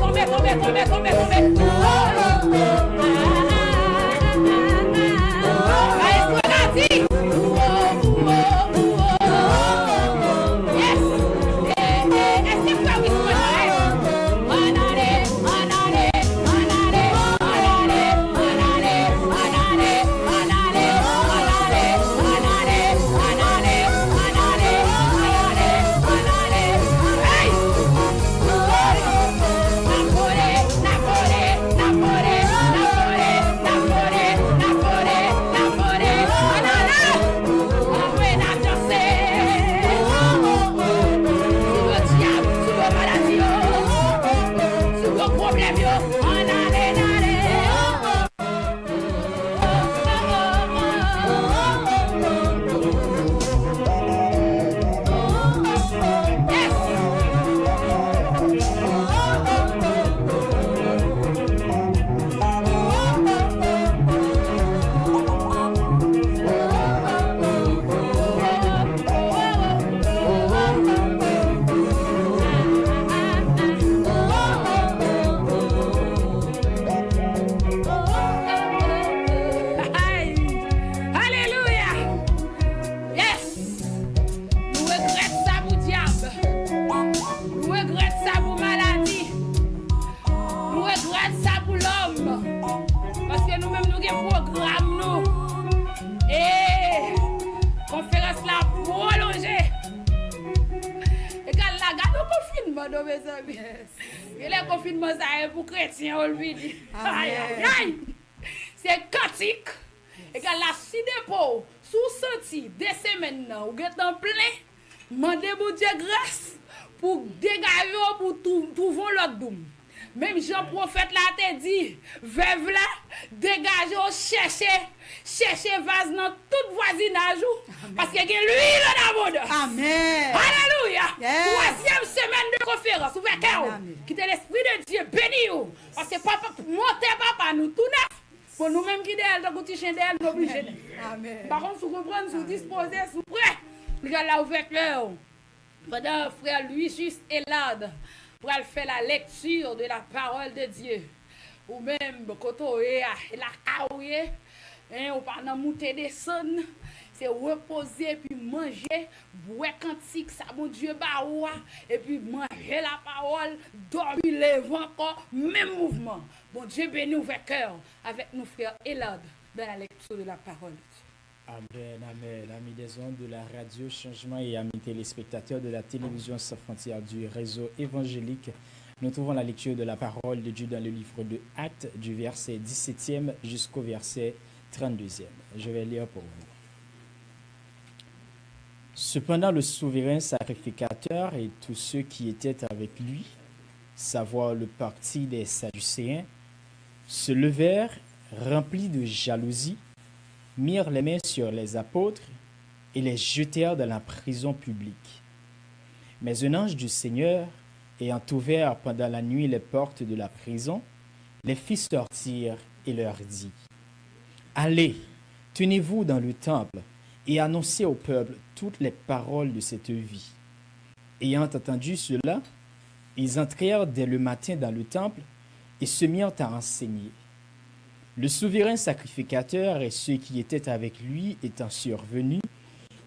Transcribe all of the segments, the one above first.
tomber, tomber, tomber, tomber, tomber. di. Se katik. E ka la si depo sou senti de semen nan ou getan plen, mande moun diye gres pou degay yo pou touvon lot doum. Mem jan profet la te di, vev la, degaj yo chèche, chèche vaz nan tout voisinaj ou, paske gen l'huil nan moun. Amen. Aleluya. Troasyem semen de konferans, ou veke ou, ki te l'esprit de Diyo beni ou. Ase papa, mwote papa nou toune. Bon nou menm ki de el, tan kouti chen de el, nou oblije de. Baron sou kompren, sou dispose, sou pre. Liga la ouvek lè ou. Padan frère Louis-Just Elad, pral fè la lektur de la parol de Diyo. Ou menm, koto e, eh, ah, la kaouye, ou pa nan moutè de son. C'est reposer puis manger, boire cantique, ça bon Dieu bah ouah, et puis manger la parole, dormir, lever encore, même mouvement. Bon Dieu béni ouvert cœur avec nos frères Elad dans la lecture de la parole. Amen, amen. Amis des ondes de la radio Changement et amis téléspectateurs de la télévision sans frontières du réseau évangélique, nous trouvons la lecture de la parole de Dieu dans le livre de Actes du verset 17e jusqu'au verset 32e. Je vais lire pour vous. Cependant, le souverain sacrificateur et tous ceux qui étaient avec lui, savoir le parti des Sadducéens, se levèrent remplis de jalousie mirent les mains sur les apôtres et les jetèrent dans la prison publique. Mais un ange du Seigneur, ayant ouvert pendant la nuit les portes de la prison, les fit sortir et leur dit, Allez, tenez-vous dans le temple et annoncez au peuple toutes les paroles de cette vie. Ayant entendu cela, ils entrèrent dès le matin dans le temple et se mirent à enseigner. Le souverain sacrificateur et ceux qui étaient avec lui étant survenus,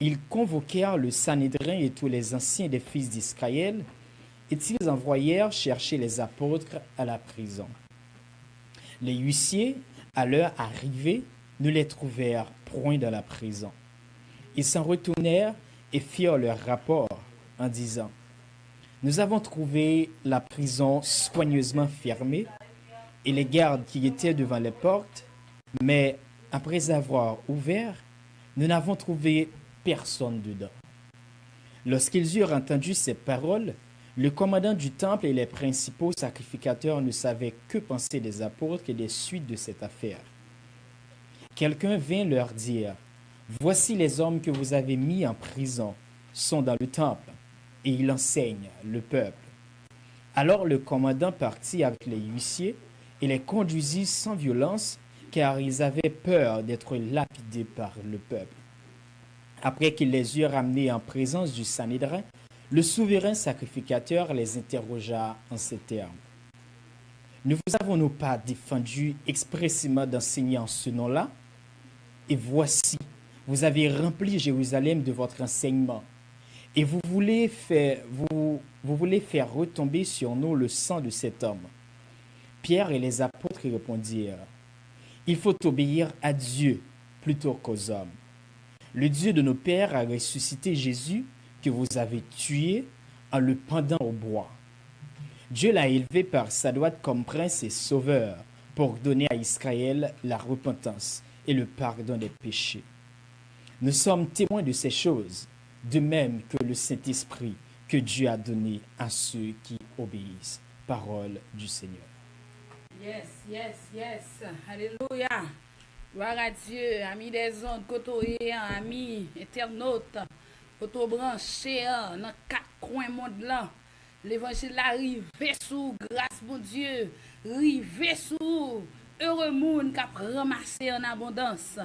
ils convoquèrent le Sanhédrin et tous les anciens des fils d'Israël, et ils envoyèrent chercher les apôtres à la prison. Les huissiers, à leur arrivée, ne les trouvèrent point dans la prison. Ils s'en retournèrent et firent leur rapport en disant, Nous avons trouvé la prison soigneusement fermée et les gardes qui étaient devant les portes, mais après avoir ouvert, nous n'avons trouvé personne dedans. Lorsqu'ils eurent entendu ces paroles, le commandant du temple et les principaux sacrificateurs ne savaient que penser des apôtres et des suites de cette affaire. Quelqu'un vint leur dire, Voici les hommes que vous avez mis en prison, sont dans le temple, et ils enseignent le peuple. Alors le commandant partit avec les huissiers et les conduisit sans violence, car ils avaient peur d'être lapidés par le peuple. Après qu'il les eut ramenés en présence du Sanhédrin, le souverain sacrificateur les interrogea en ces termes. Ne vous avons-nous pas défendu expressément d'enseigner en ce nom-là? Et voici, vous avez rempli Jérusalem de votre enseignement. Et vous voulez faire, vous, voulez faire retomber sur nous le sang de cet homme. Pierre et les apôtres répondirent, Il faut obéir à Dieu plutôt qu'aux hommes. Le Dieu de nos pères a ressuscité Jésus que vous avez tué en le pendant au bois. Dieu l'a élevé par sa droite comme prince et sauveur pour donner à Israël la repentance et le pardon des péchés. Nous sommes témoins de ces choses, de même que le Saint-Esprit que Dieu a donné à ceux qui obéissent. Parole du Seigneur. Yes, yes, yes. Alléluia. Gloire à Dieu, amis des ondes, côtoyés, amis internautes, côtoyés branchés dans quatre coins monde là. L'évangile arrive sous grâce mon Dieu, rive sous heureux monde qui a ramassé en abondance.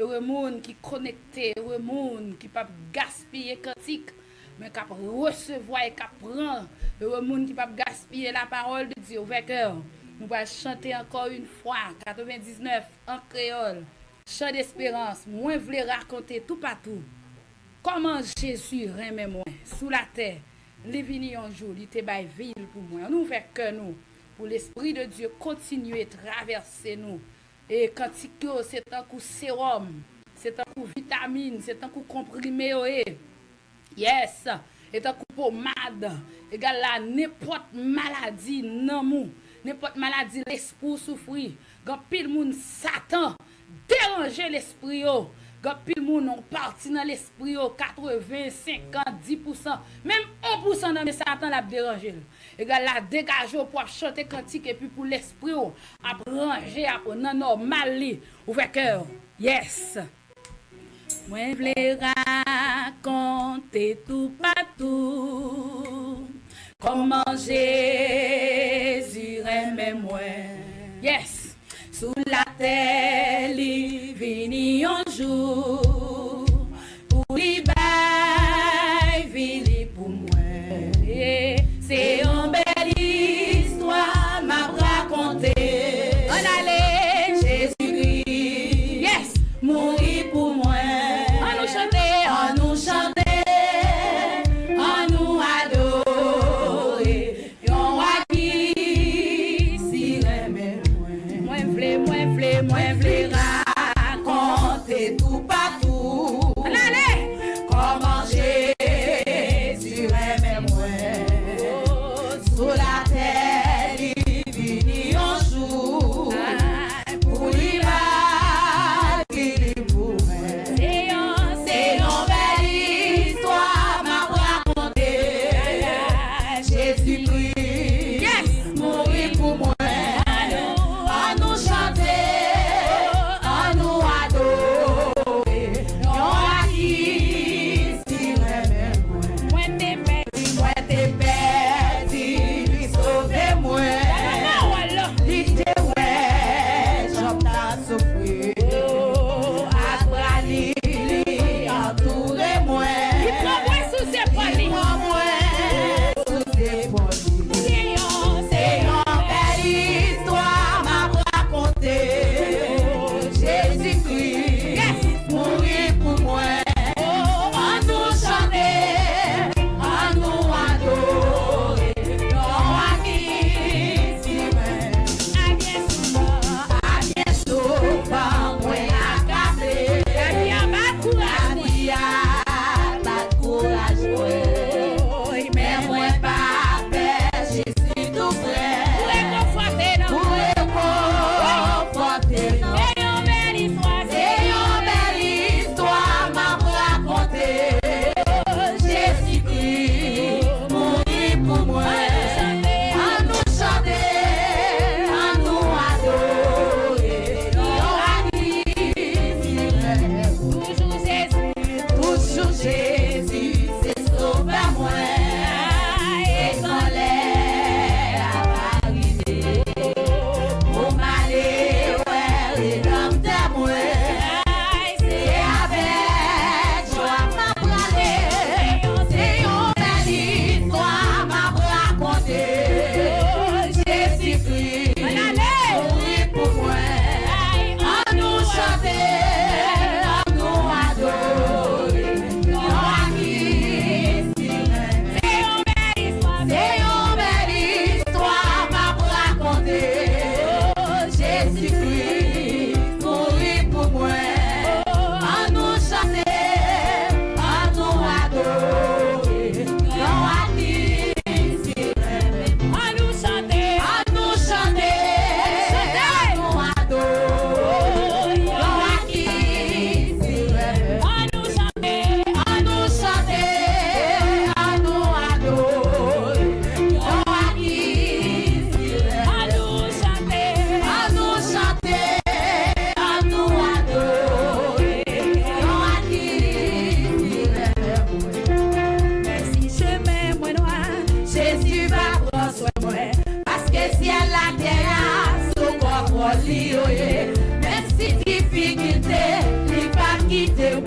Ewe moun ki konekte, ewe moun ki pap gaspye kantik, men kap resevoy, e kap pran. Ewe moun ki pap gaspye la parol de Diyo. Vekèr, nou va chante ankon un fwa, 99, an kreol. Chant d'espérance, mwen vle rakonte tout patou. Koman Jésus reme mwen, sou la terre. Li vini anjou, li te bay vil pou mwen. Nou vek ke nou, pou l'esprit de Diyo kontinue traverse nou. E kantik yo, se tankou serum, se tankou vitamine, se tankou komprime yo e. Yes, e tankou pomade, e gal la nepot maladi nan mou, nepot maladi l'espou soufri, gan pil moun satan, deranje l'espri yo, gan pil moun an parti nan l'esprit yo 80, 50, 10%, mèm 1% nan mè satan la deranje yo. E gwa la degaje yo pou ap chante kantik epi pou l'esprit yo ap ranger ap nan normal li ouve kèr. Yes! Mwen vle rakonte tout patou Koman Jésus remè mwen Yes! Sou la tè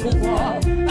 pouvoir.